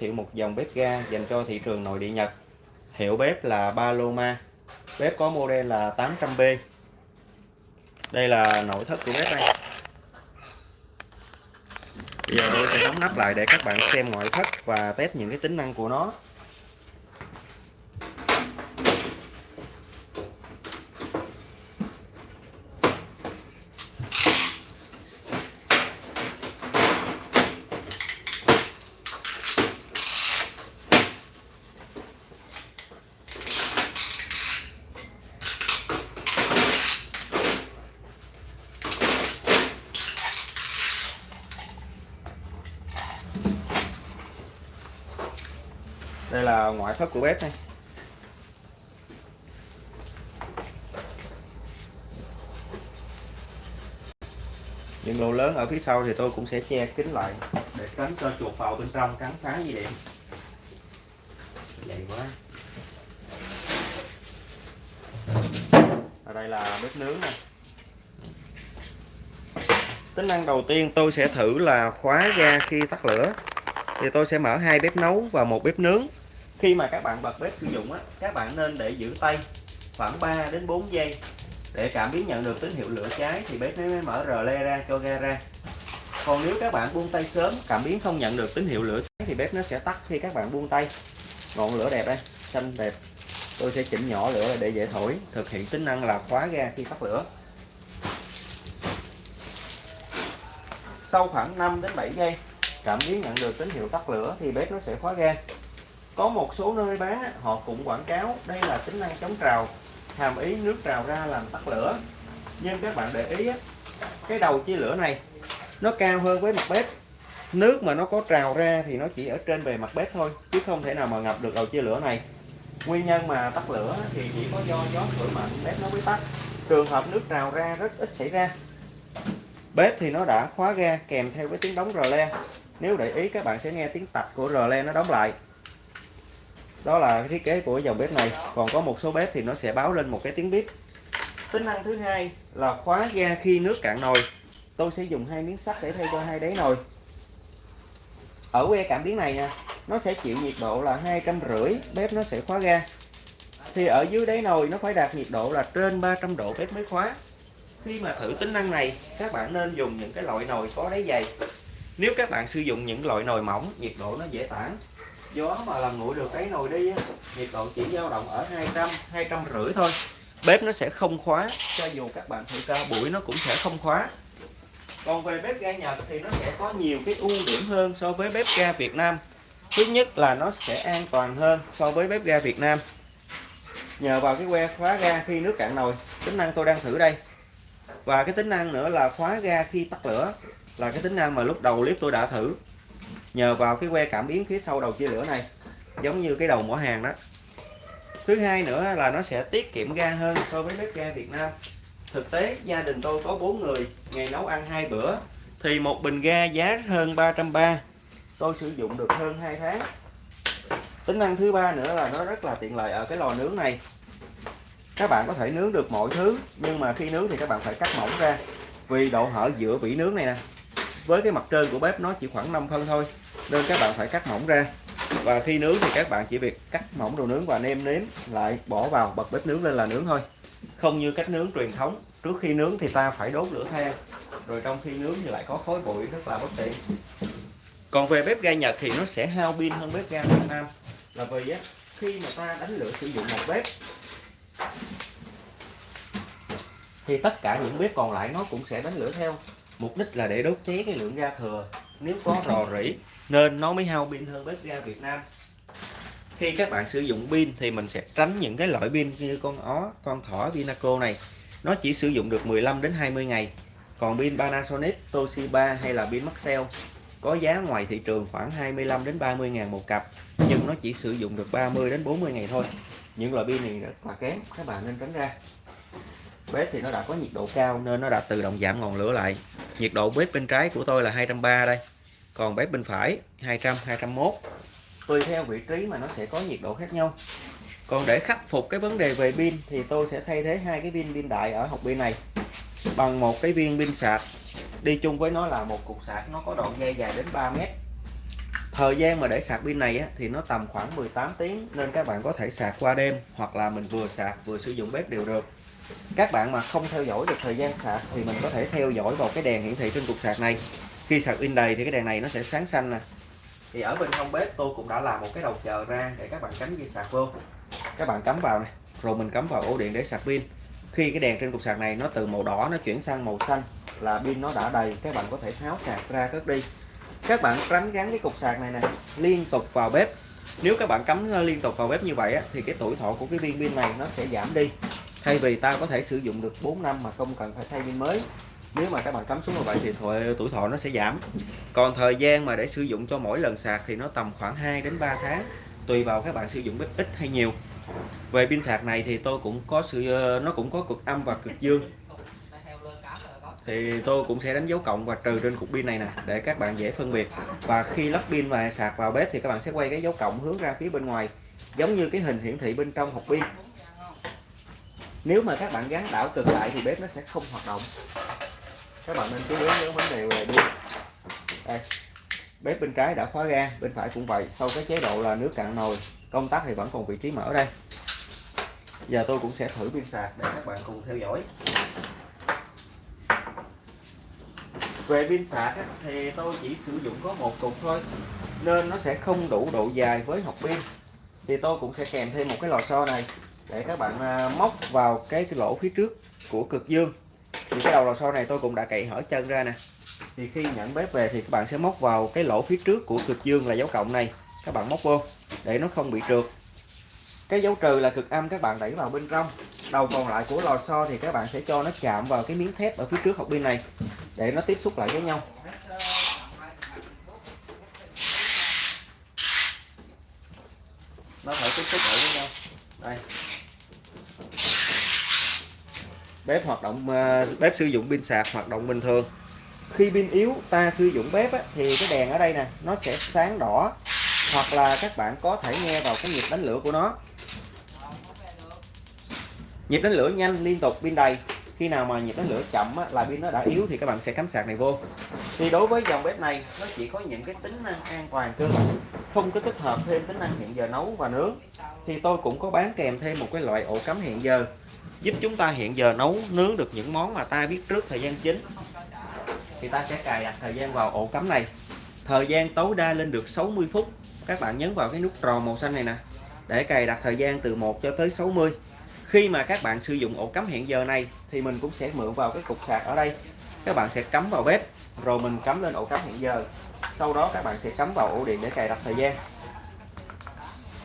thiệu một dòng bếp ga dành cho thị trường nội địa Nhật. Hiệu bếp là Paloma bếp có model là 800B đây là nội thất của bếp đây. Bây giờ tôi sẽ đóng nắp lại để các bạn xem ngoại thất và test những cái tính năng của nó. Đây là ngoại thất của bếp này. Những lỗ lớn ở phía sau thì tôi cũng sẽ che kín lại. Để tránh cho chuột vào bên trong cắn phá dây điện dày quá. Ở đây là bếp nướng nè tính năng đầu tiên tôi sẽ thử là khóa ga khi tắt lửa thì tôi sẽ mở hai bếp nấu và một bếp nướng. Khi mà các bạn bật bếp sử dụng á, các bạn nên để giữ tay khoảng 3 đến 4 giây. Để cảm biến nhận được tín hiệu lửa cháy thì bếp mới mở rờ le ra cho ga ra. Còn nếu các bạn buông tay sớm, cảm biến không nhận được tín hiệu lửa cháy thì bếp nó sẽ tắt khi các bạn buông tay. Ngọn lửa đẹp đây, xanh đẹp. Tôi sẽ chỉnh nhỏ lửa để dễ thổi, thực hiện tính năng là khóa ga khi tắt lửa. Sau khoảng 5 đến 7 giây cảm biến nhận được tín hiệu tắt lửa thì bếp nó sẽ khóa ga. Có một số nơi bán họ cũng quảng cáo đây là tính năng chống trào, hàm ý nước trào ra làm tắt lửa. Nhưng các bạn để ý cái đầu chia lửa này, nó cao hơn với mặt bếp. Nước mà nó có trào ra thì nó chỉ ở trên bề mặt bếp thôi, chứ không thể nào mà ngập được đầu chia lửa này. Nguyên nhân mà tắt lửa thì chỉ có do gió thổi mạnh, bếp nó mới tắt. Trường hợp nước trào ra rất ít xảy ra. Bếp thì nó đã khóa ga kèm theo với tiếng đóng rờ le nếu để ý, các bạn sẽ nghe tiếng tạch của rờ le nó đóng lại. Đó là cái thiết kế của dòng bếp này. Còn có một số bếp thì nó sẽ báo lên một cái tiếng bếp. Tính năng thứ hai là khóa ga khi nước cạn nồi. Tôi sẽ dùng hai miếng sắt để thay cho hai đáy nồi. Ở que cảm biến này nha nó sẽ chịu nhiệt độ là hai trăm rưỡi, bếp nó sẽ khóa ga. Thì ở dưới đáy nồi, nó phải đạt nhiệt độ là trên 300 độ bếp mới khóa. Khi mà thử tính năng này, các bạn nên dùng những cái loại nồi có đáy dày nếu các bạn sử dụng những loại nồi mỏng, nhiệt độ nó dễ tản. Gió mà làm nguội được cái nồi đi nhiệt độ chỉ dao động ở 200 200 rưỡi thôi. Bếp nó sẽ không khóa, cho dù các bạn thử ca bụi nó cũng sẽ không khóa. Còn về bếp ga Nhật thì nó sẽ có nhiều cái ưu điểm hơn so với bếp ga Việt Nam. Thứ nhất là nó sẽ an toàn hơn so với bếp ga Việt Nam. Nhờ vào cái que khóa ga khi nước cạn nồi, tính năng tôi đang thử đây. Và cái tính năng nữa là khóa ga khi tắt lửa là cái tính năng mà lúc đầu clip tôi đã thử. Nhờ vào cái que cảm biến phía sau đầu chia lửa này, giống như cái đầu mỏ hàng đó. Thứ hai nữa là nó sẽ tiết kiệm ga hơn so với bếp ga Việt Nam. Thực tế, gia đình tôi có 4 người, ngày nấu ăn hai bữa, thì một bình ga giá hơn 330 tôi sử dụng được hơn 2 tháng. Tính năng thứ ba nữa là nó rất là tiện lợi ở cái lò nướng này. Các bạn có thể nướng được mọi thứ, nhưng mà khi nướng thì các bạn phải cắt mỏng ra, vì độ hở giữa vỉ nướng này nè với cái mặt trên của bếp nó chỉ khoảng 5 phân thôi, nên các bạn phải cắt mỏng ra. Và khi nướng thì các bạn chỉ việc cắt mỏng đồ nướng và nêm nếm lại, bỏ vào, bật bếp nướng lên là nướng thôi. Không như cách nướng truyền thống, trước khi nướng thì ta phải đốt lửa than, rồi trong khi nướng thì lại có khói bụi rất là bất tiện. Còn về bếp ga Nhật thì nó sẽ hao pin hơn bếp ga Việt Nam. Là vì á, khi mà ta đánh lửa sử dụng một bếp, thì tất cả những bếp còn lại nó cũng sẽ đánh lửa theo mục đích là để đốt cháy cái lượng ga thừa. Nếu có rò rỉ, nên nó mới hao pin hơn bếp ga Việt Nam. Khi các bạn sử dụng pin thì mình sẽ tránh những cái loại pin như con ó, con thỏ, Vinaco này. Nó chỉ sử dụng được 15 đến 20 ngày. Còn pin Panasonic, Toshiba hay là pin Maxell có giá ngoài thị trường khoảng 25 đến 30 ngàn một cặp, nhưng nó chỉ sử dụng được 30 đến 40 ngày thôi. Những loại pin này rất là kém các bạn nên tránh ra. Bếp thì nó đã có nhiệt độ cao nên nó đã tự động giảm ngọn lửa lại nhiệt độ bếp bên trái của tôi là 230 đây. Còn bếp bên phải 200 201 tùy theo vị trí mà nó sẽ có nhiệt độ khác nhau. Còn để khắc phục cái vấn đề về pin thì tôi sẽ thay thế hai cái pin pin đại ở hộp pin này bằng một cái viên pin sạc. Đi chung với nó là một cục sạc, nó có đoạn dây dài đến 3 mét thời gian mà để sạc pin này á, thì nó tầm khoảng 18 tiếng nên các bạn có thể sạc qua đêm hoặc là mình vừa sạc vừa sử dụng bếp đều được. Các bạn mà không theo dõi được thời gian sạc thì mình có thể theo dõi vào cái đèn hiển thị trên cục sạc này. Khi sạc pin đầy thì cái đèn này nó sẽ sáng xanh nè. Thì ở bên trong bếp tôi cũng đã làm một cái đầu chờ ra để các bạn cắm dây sạc vô. Các bạn cắm vào này rồi mình cắm vào ổ điện để sạc pin. Khi cái đèn trên cục sạc này nó từ màu đỏ nó chuyển sang màu xanh là pin nó đã đầy các bạn có thể tháo sạc ra cất đi các bạn tránh gắn cái cục sạc này nè liên tục vào bếp. Nếu các bạn cắm ờ, liên tục vào bếp như vậy á, thì cái tuổi thọ của cái viên pin này nó sẽ giảm đi. Thay vì ta có thể sử dụng được 4 năm mà không cần phải thay pin mới. Nếu mà các bạn cắm xuống như vậy thì tuổi thọ nó sẽ giảm. Còn thời gian mà để sử dụng cho mỗi lần sạc thì nó tầm khoảng 2 đến 3 tháng tùy vào các bạn sử dụng bếp ít hay nhiều. Về pin sạc này thì tôi cũng có sự ờ, nó cũng có cực âm và cực dương thì tôi cũng sẽ đánh dấu cộng và trừ trên cục pin này nè, để các bạn dễ phân biệt. Và khi lắp pin và sạc vào bếp thì các bạn sẽ quay cái dấu cộng hướng ra phía bên ngoài, giống như cái hình hiển thị bên trong hộp pin. Nếu mà các bạn gắn đảo cực lại thì bếp nó sẽ không hoạt động. Các bạn nên chú ý nhớ vấn đề về pin. Đây, bếp bên trái đã khóa ga, bên phải cũng vậy. Sau cái chế độ là nước cạn nồi, công tắc thì vẫn còn vị trí mở đây. Giờ tôi cũng sẽ thử pin sạc để các bạn cùng theo dõi về pin sạc thì tôi chỉ sử dụng có một cục thôi, nên nó sẽ không đủ độ dài với hộp pin. Thì tôi cũng sẽ kèm thêm một cái lò xo này để các bạn à, móc vào cái lỗ phía trước của cực dương. Thì cái đầu lò xo này tôi cũng đã cậy hở chân ra nè. Thì khi nhận bếp về thì các bạn sẽ móc vào cái lỗ phía trước của cực dương là dấu cộng này. Các bạn móc vô, để nó không bị trượt. Cái dấu trừ là cực âm các bạn đẩy vào bên trong. Đầu còn lại của lò xo thì các bạn sẽ cho nó chạm vào cái miếng thép ở phía trước hộp pin này để nó tiếp xúc lại với nhau. Nó phải tiếp xúc lại với nhau. Đây. Bếp hoạt động ờ, bếp sử dụng pin sạc hoạt động bình thường. Khi pin yếu ta sử dụng bếp á, thì cái đèn ở đây nè nó sẽ sáng đỏ hoặc là các bạn có thể nghe vào cái nhịp đánh lửa của nó. Nhịp đánh lửa nhanh liên tục pin đầy khi nào mà nhiệt nó lửa chậm á, là pin nó đã yếu thì các bạn sẽ cắm sạc này vô. Thì đối với dòng bếp này nó chỉ có những cái tính năng an toàn cơ bản không có tích hợp thêm tính năng hẹn giờ nấu và nướng. Thì tôi cũng có bán kèm thêm một cái loại ổ cắm hẹn giờ giúp chúng ta hẹn giờ nấu nướng được những món mà ta biết trước thời gian chính. Thì ta sẽ cài đặt thời gian vào ổ cắm này. Thời gian tối đa lên được 60 phút. Các bạn nhấn vào cái nút tròn màu xanh này nè để cài đặt thời gian từ 1 cho tới 60 khi mà các bạn sử dụng ổ cắm hẹn giờ này thì mình cũng sẽ mượn vào cái cục sạc ở đây. Các bạn sẽ cắm vào bếp rồi mình cắm lên ổ cắm hẹn giờ. Sau đó các bạn sẽ cắm vào ổ điện để cài đặt thời gian.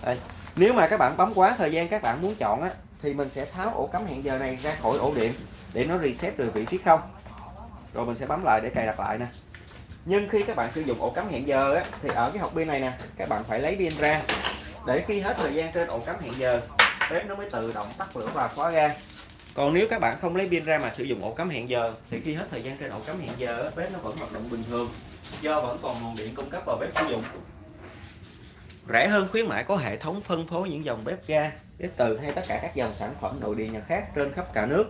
Đây. nếu mà các bạn bấm quá thời gian các bạn muốn chọn á thì mình sẽ tháo ổ cắm hẹn giờ này ra khỏi ổ điện để nó reset được vị trí không. Rồi mình sẽ bấm lại để cài đặt lại nè. Nhưng khi các bạn sử dụng ổ cắm hẹn giờ á, thì ở cái hộp pin này nè các bạn phải lấy pin ra. Để khi hết thời gian trên ổ cắm hẹn giờ bếp nó mới tự động tắt lửa và khóa ga. Còn nếu các bạn không lấy pin ra mà sử dụng ổ cắm hẹn giờ thì khi hết thời gian trên ổ cắm hẹn giờ bếp nó vẫn hoạt động bình thường do vẫn còn nguồn điện cung cấp vào bếp sử dụng. Rẻ hơn khuyến mãi có hệ thống phân phối những dòng bếp ga bếp từ hay tất cả các dòng sản phẩm nội địa nhà khác trên khắp cả nước.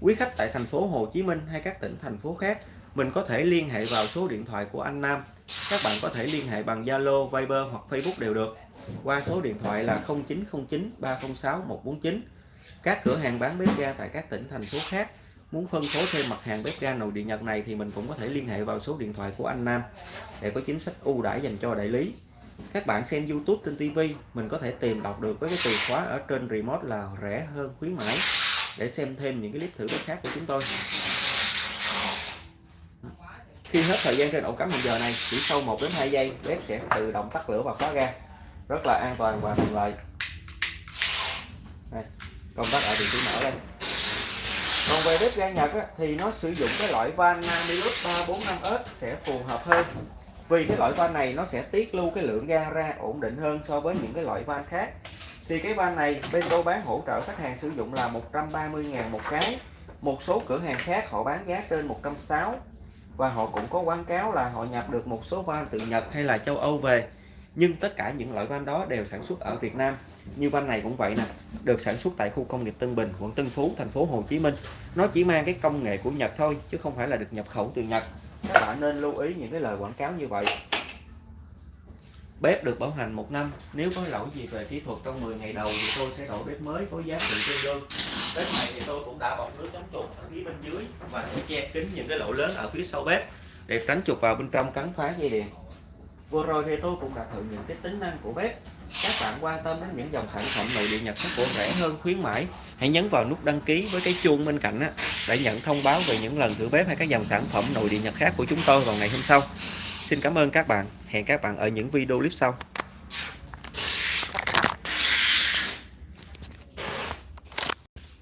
Quý khách tại thành phố Hồ Chí Minh hay các tỉnh thành phố khác mình có thể liên hệ vào số điện thoại của anh Nam. Các bạn có thể liên hệ bằng Zalo, Viber hoặc Facebook đều được qua số điện thoại là 0909 306 149 các cửa hàng bán bếp ga tại các tỉnh, thành phố khác muốn phân phối thêm mặt hàng bếp ga nồi điện Nhật này thì mình cũng có thể liên hệ vào số điện thoại của anh Nam để có chính sách ưu đãi dành cho đại lý. Các bạn xem YouTube trên TV mình có thể tìm đọc được với cái từ khóa ở trên remote là rẻ hơn khuyến mãi. Để xem thêm những cái clip thử bếp khác của chúng tôi. Khi hết thời gian trên ổ cắm hiện giờ này, chỉ sau 1 đến 2 giây, bếp sẽ tự động tắt lửa và khóa ga rất là an toàn và thuận lợi. Đây, công tắc ở vị trí mở đây. Còn về bếp ga Nhật á, thì nó sử dụng cái loại van Namilus 345S sẽ phù hợp hơn. Vì cái loại van này nó sẽ tiết lưu cái lượng ga ra ổn định hơn so với những cái loại van khác. Thì cái van này bên tôi bán hỗ trợ khách hàng sử dụng là 130.000 một cái. Một số cửa hàng khác họ bán giá trên 160 và họ cũng có quảng cáo là họ nhập được một số van từ Nhật hay là châu Âu về nhưng tất cả những loại van đó đều sản xuất ở Việt Nam như van này cũng vậy nè, được sản xuất tại khu công nghiệp Tân Bình, quận Tân Phú, thành phố Hồ Chí Minh nó chỉ mang cái công nghệ của Nhật thôi, chứ không phải là được nhập khẩu từ Nhật các bạn nên lưu ý những cái lời quảng cáo như vậy Bếp được bảo hành một năm. Nếu có lỗi gì về kỹ thuật trong 10 ngày đầu thì tôi sẽ đổi bếp mới có giá trị tương đương. Bếp này thì tôi cũng đã bọc nước chống chuột ở phía bên dưới và sẽ che kín những cái lỗ lớn ở phía sau bếp để tránh chuột vào bên trong cắn phá dây điện. Vừa rồi thì tôi cũng đã thử những cái tính năng của bếp. Các bạn quan tâm đến những dòng sản phẩm nội địa Nhật có của rẻ hơn khuyến mãi, hãy nhấn vào nút đăng ký với cái chuông bên cạnh á, để nhận thông báo về những lần thử bếp hay các dòng sản phẩm nội địa Nhật khác của chúng tôi vào ngày hôm sau. Xin cảm ơn các bạn. Hẹn các bạn ở những video clip sau.